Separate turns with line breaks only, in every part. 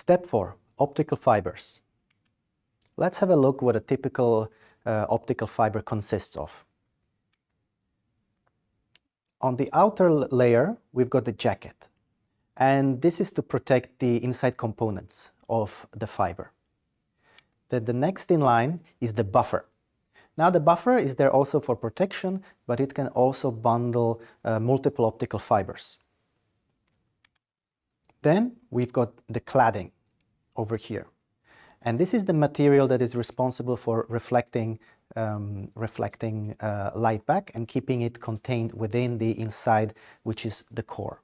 Step 4. Optical fibers. Let's have a look what a typical uh, optical fiber consists of. On the outer layer, we've got the jacket. And this is to protect the inside components of the fiber. The, the next in line is the buffer. Now the buffer is there also for protection, but it can also bundle uh, multiple optical fibers. Then we've got the cladding over here. And this is the material that is responsible for reflecting, um, reflecting uh, light back and keeping it contained within the inside, which is the core.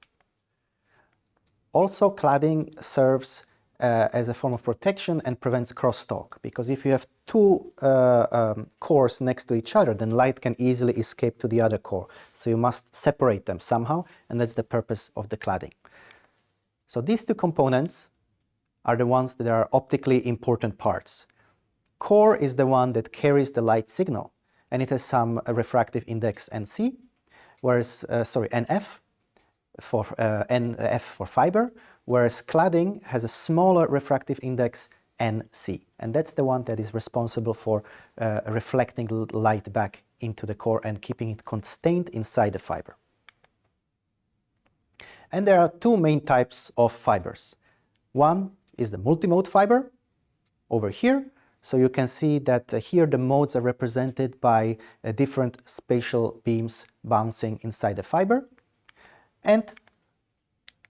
Also, cladding serves uh, as a form of protection and prevents crosstalk, because if you have two uh, um, cores next to each other, then light can easily escape to the other core. So you must separate them somehow, and that's the purpose of the cladding. So these two components are the ones that are optically important parts. Core is the one that carries the light signal, and it has some uh, refractive index NC, whereas, uh, sorry, NF for uh, NF for fiber, whereas cladding has a smaller refractive index NC, and that's the one that is responsible for uh, reflecting light back into the core and keeping it contained inside the fiber. And there are two main types of fibers. One is the multimode fiber over here. So you can see that here the modes are represented by uh, different spatial beams bouncing inside the fiber. And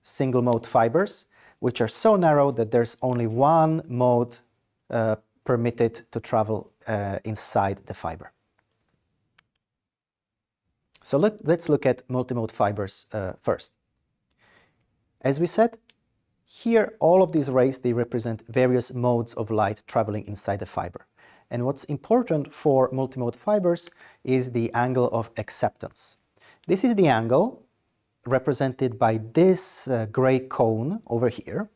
single mode fibers, which are so narrow that there's only one mode uh, permitted to travel uh, inside the fiber. So let, us look at multimode fibers uh, first. As we said, here all of these rays, they represent various modes of light traveling inside the fiber. And what's important for multimode fibers is the angle of acceptance. This is the angle represented by this uh, gray cone over here.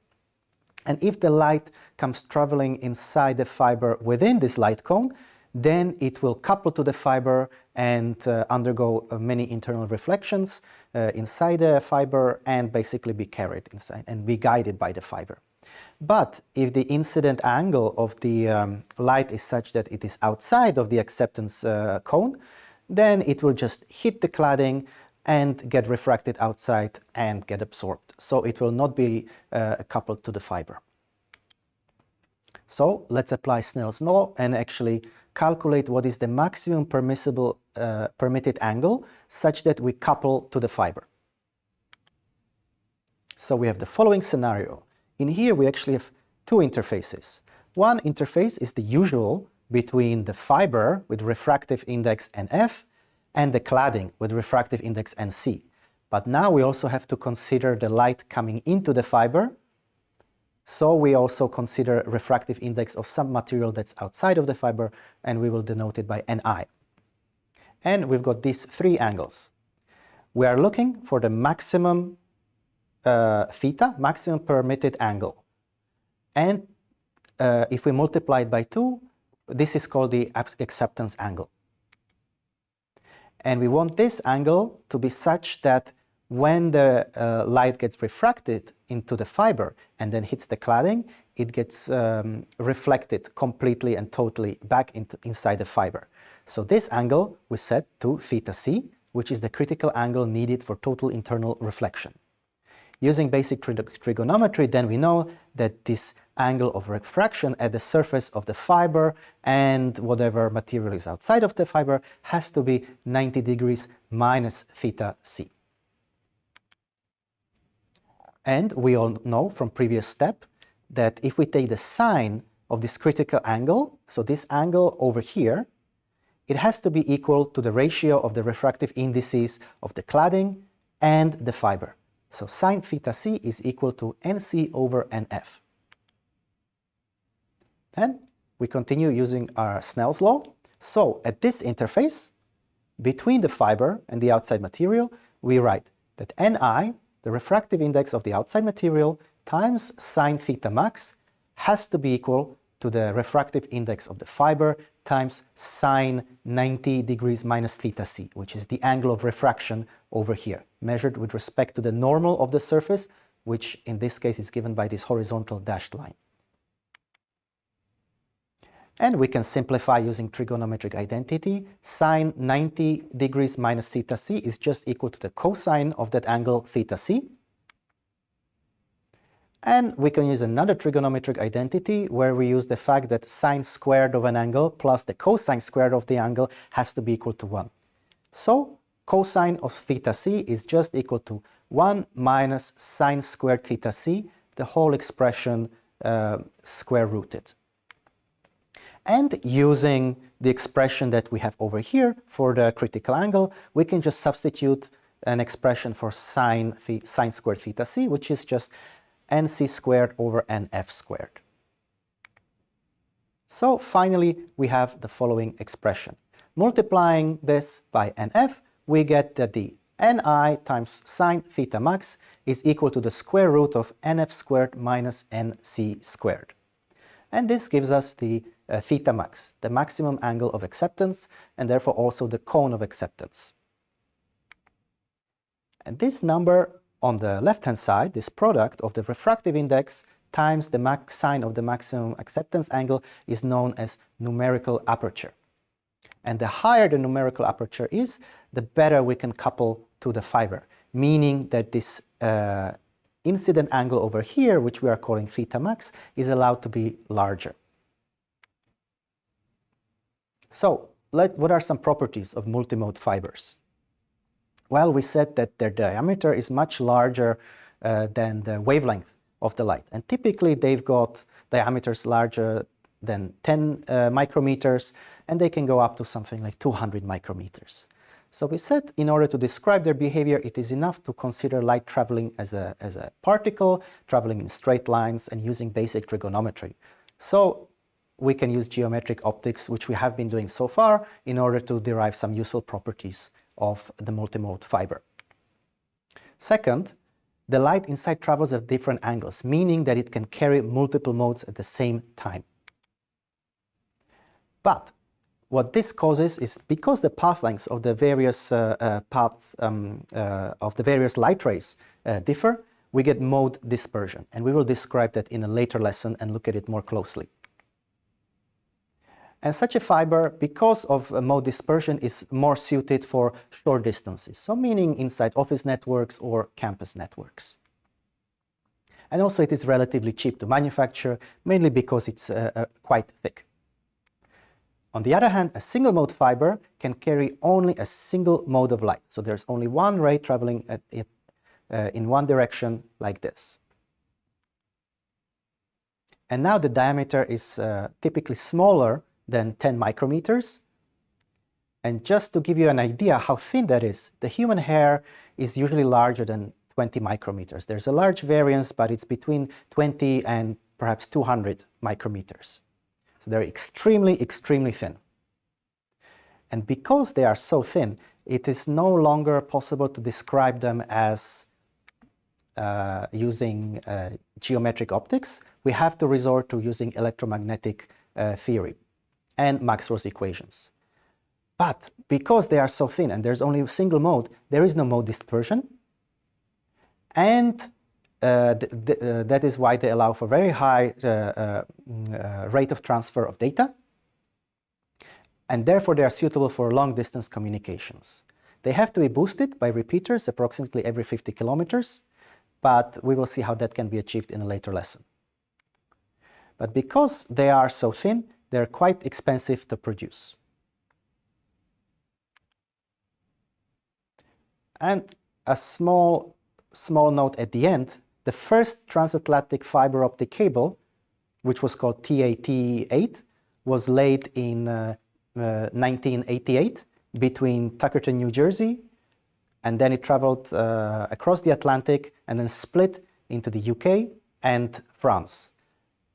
And if the light comes traveling inside the fiber within this light cone, then it will couple to the fiber and uh, undergo uh, many internal reflections uh, inside the fiber and basically be carried inside and be guided by the fiber. But if the incident angle of the um, light is such that it is outside of the acceptance uh, cone, then it will just hit the cladding and get refracted outside and get absorbed. So it will not be uh, coupled to the fiber. So let's apply Snell's law and actually calculate what is the maximum permissible uh, permitted angle such that we couple to the fiber. So we have the following scenario. In here we actually have two interfaces. One interface is the usual between the fiber with refractive index NF and the cladding with refractive index NC. But now we also have to consider the light coming into the fiber so we also consider refractive index of some material that's outside of the fiber and we will denote it by Ni. And we've got these three angles. We are looking for the maximum uh, theta, maximum permitted angle. And uh, if we multiply it by 2, this is called the acceptance angle. And we want this angle to be such that when the uh, light gets refracted into the fiber and then hits the cladding, it gets um, reflected completely and totally back into, inside the fiber. So this angle we set to theta c, which is the critical angle needed for total internal reflection. Using basic trigonometry, then we know that this angle of refraction at the surface of the fiber and whatever material is outside of the fiber has to be 90 degrees minus theta c. And we all know from previous step that if we take the sine of this critical angle, so this angle over here, it has to be equal to the ratio of the refractive indices of the cladding and the fiber. So sine theta c is equal to nc over nf. Then we continue using our Snell's law. So at this interface, between the fiber and the outside material, we write that ni the refractive index of the outside material times sine theta max has to be equal to the refractive index of the fiber times sine 90 degrees minus theta c, which is the angle of refraction over here, measured with respect to the normal of the surface, which in this case is given by this horizontal dashed line. And we can simplify using trigonometric identity. Sine 90 degrees minus theta c is just equal to the cosine of that angle theta c. And we can use another trigonometric identity where we use the fact that sine squared of an angle plus the cosine squared of the angle has to be equal to 1. So cosine of theta c is just equal to 1 minus sine squared theta c, the whole expression uh, square rooted. And using the expression that we have over here for the critical angle, we can just substitute an expression for sine, sine squared theta c, which is just nc squared over nf squared. So finally, we have the following expression. Multiplying this by nf, we get that the ni times sine theta max is equal to the square root of nf squared minus nc squared. And this gives us the uh, theta max, the maximum angle of acceptance, and therefore also the cone of acceptance. And this number on the left-hand side, this product of the refractive index times the max sine of the maximum acceptance angle is known as numerical aperture. And the higher the numerical aperture is, the better we can couple to the fiber, meaning that this uh, incident angle over here, which we are calling theta max, is allowed to be larger. So, let, what are some properties of multimode fibers? Well, we said that their diameter is much larger uh, than the wavelength of the light. And typically they've got diameters larger than 10 uh, micrometers, and they can go up to something like 200 micrometers. So we said in order to describe their behavior, it is enough to consider light traveling as a, as a particle, traveling in straight lines and using basic trigonometry. So we can use geometric optics, which we have been doing so far, in order to derive some useful properties of the multimode fiber. Second, the light inside travels at different angles, meaning that it can carry multiple modes at the same time. But what this causes is because the path lengths of the various uh, uh, paths um, uh, of the various light rays uh, differ, we get mode dispersion. And we will describe that in a later lesson and look at it more closely. And such a fiber, because of uh, mode dispersion, is more suited for short distances, so meaning inside office networks or campus networks. And also it is relatively cheap to manufacture, mainly because it's uh, uh, quite thick. On the other hand, a single mode fiber can carry only a single mode of light. So there's only one ray traveling it, uh, in one direction like this. And now the diameter is uh, typically smaller than 10 micrometers. And just to give you an idea how thin that is, the human hair is usually larger than 20 micrometers. There's a large variance, but it's between 20 and perhaps 200 micrometers. So they're extremely, extremely thin. And because they are so thin, it is no longer possible to describe them as uh, using uh, geometric optics. We have to resort to using electromagnetic uh, theory and Maxwell's equations. But because they are so thin and there's only a single mode, there is no mode dispersion. And uh, th th uh, that is why they allow for very high uh, uh, uh, rate of transfer of data. And therefore they are suitable for long distance communications. They have to be boosted by repeaters approximately every 50 kilometers, but we will see how that can be achieved in a later lesson. But because they are so thin, they're quite expensive to produce. And a small, small note at the end, the first transatlantic fiber optic cable, which was called TAT-8, was laid in uh, uh, 1988 between Tuckerton, New Jersey, and then it traveled uh, across the Atlantic and then split into the UK and France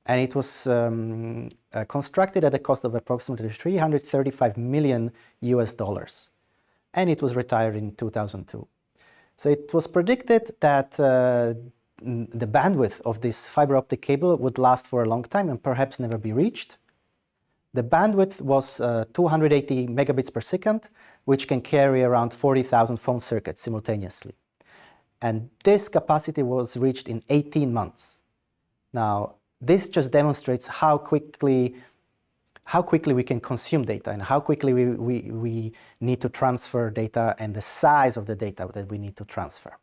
and it was um, uh, constructed at a cost of approximately 335 million US dollars and it was retired in 2002. So it was predicted that uh, the bandwidth of this fiber optic cable would last for a long time and perhaps never be reached. The bandwidth was uh, 280 megabits per second, which can carry around 40,000 phone circuits simultaneously. And this capacity was reached in 18 months. Now, this just demonstrates how quickly how quickly we can consume data and how quickly we, we, we need to transfer data and the size of the data that we need to transfer.